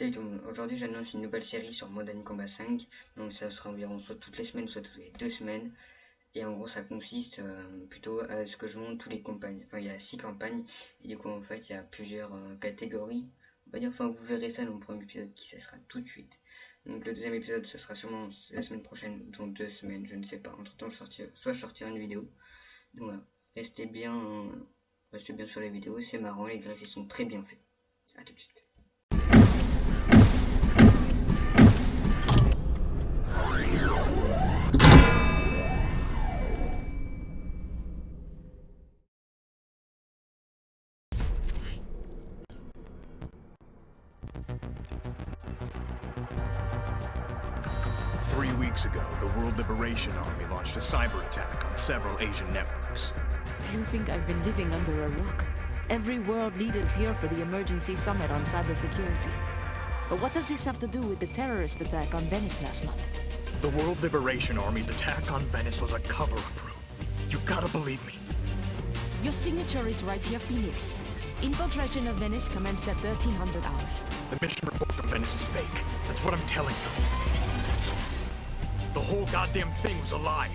Salut tout le monde, aujourd'hui j'annonce une nouvelle série sur Modern Combat 5, donc ça sera environ soit toutes les semaines, soit toutes les deux semaines, et en gros ça consiste euh, plutôt à ce que je monte tous les campagnes, enfin il y a six campagnes, et du coup en fait il y a plusieurs euh, catégories, on va dire, enfin vous verrez ça dans le premier épisode qui ça sera tout de suite, donc le deuxième épisode ça sera sûrement la semaine prochaine, dans deux semaines, je ne sais pas, entre temps je sortirai, soit je sortirai une vidéo, donc voilà, restez bien, restez bien sur la vidéo, c'est marrant, les graphiques sont très bien faits, à tout de suite. Three weeks ago, the World Liberation Army launched a cyber attack on several Asian networks. Do you think I've been living under a rock? Every world leader is here for the emergency summit on cybersecurity. But what does this have to do with the terrorist attack on Venice last month? The World Liberation Army's attack on Venice was a cover-up, You gotta believe me. Your signature is right here, Phoenix. Infiltration of Venice commenced at 1300 hours. The mission report from Venice is fake. That's what I'm telling you. The whole goddamn thing was a lie.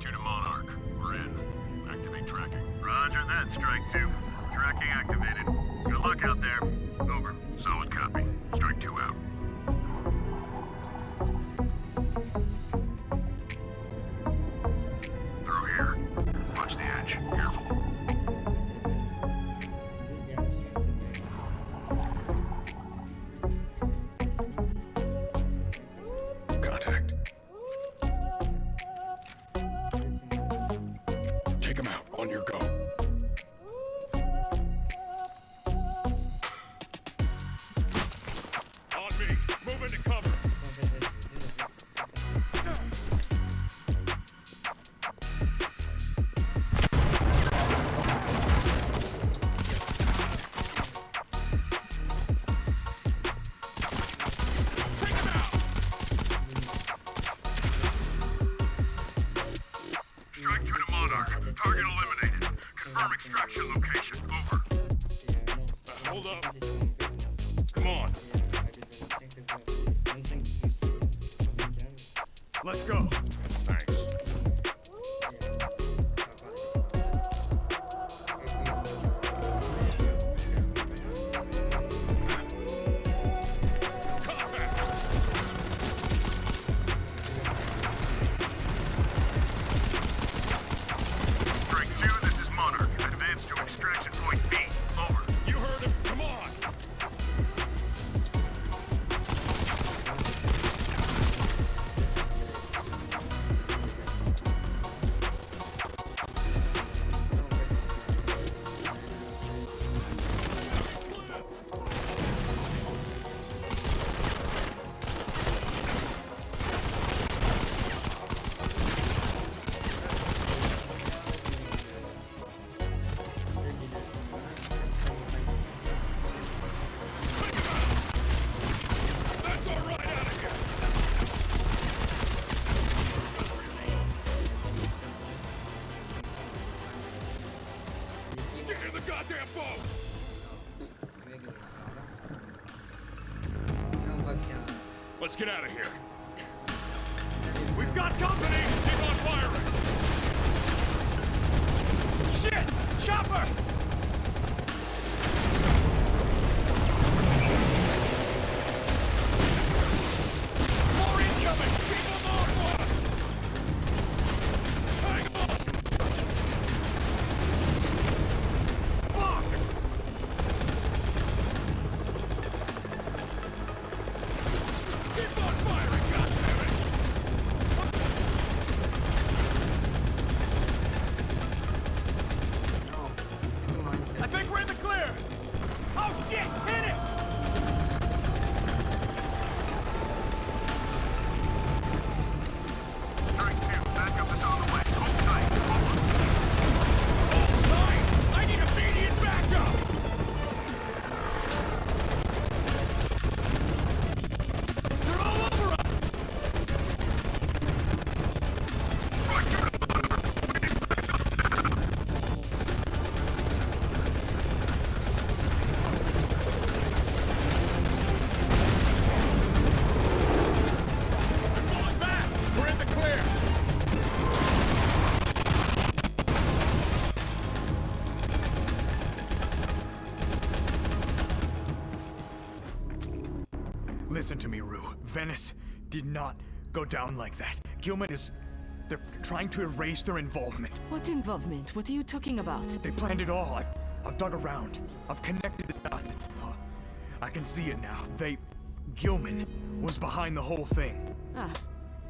Strike two to Monarch. We're in. Activate tracking. Roger that, Strike two. Tracking activated. On your go. Let's go. Let's get out of here. We've got company! Keep on firing! Shit! Chopper! Listen to me, Rue. Venice did not go down like that. Gilman is. They're trying to erase their involvement. What involvement? What are you talking about? They planned it all. I've, I've dug around. I've connected the dots. It's, uh, I can see it now. They. Gilman was behind the whole thing. Ah.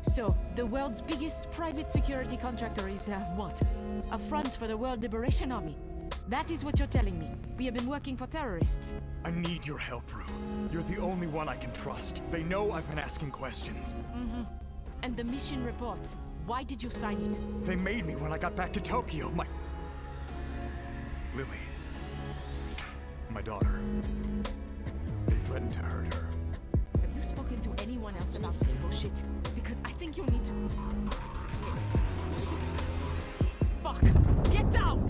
So, the world's biggest private security contractor is, uh, what? A front for the World Liberation Army. That is what you're telling me. We have been working for terrorists. I need your help, Rue. You're the only one I can trust. They know I've been asking questions. Mm-hmm. And the mission report. Why did you sign it? They made me when I got back to Tokyo. My. Lily. My daughter. They threatened to hurt her. Have you spoken to anyone else about this bullshit? Because I think you need to. Fuck! Get down!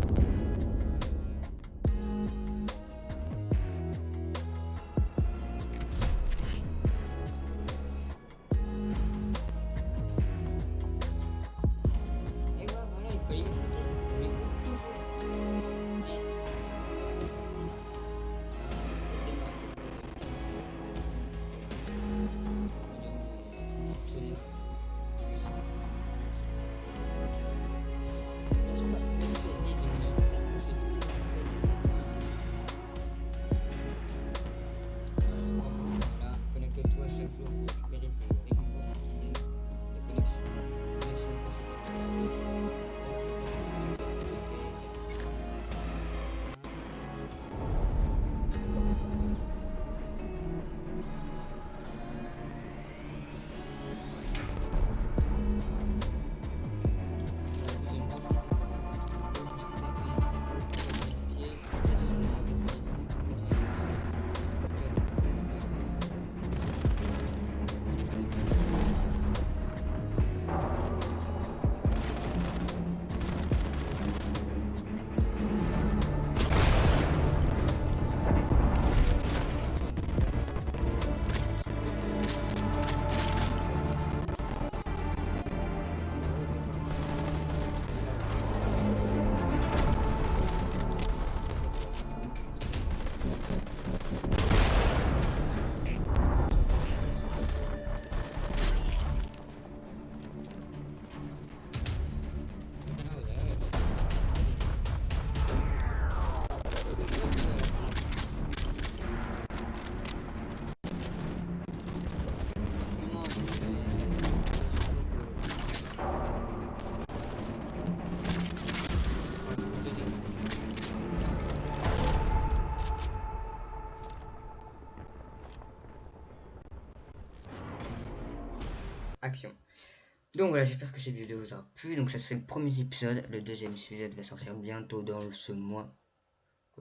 Donc voilà, j'espère que cette vidéo vous aura plu. Donc ça c'est le premier épisode. Le deuxième épisode va sortir bientôt dans ce mois.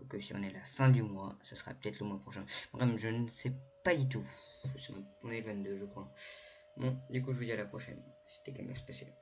Que si on est à la fin du mois, ça sera peut-être le mois prochain. Vraiment, je ne sais pas du tout. On est le 22, je crois. Bon, du coup, je vous dis à la prochaine. C'était Gamer Spécial.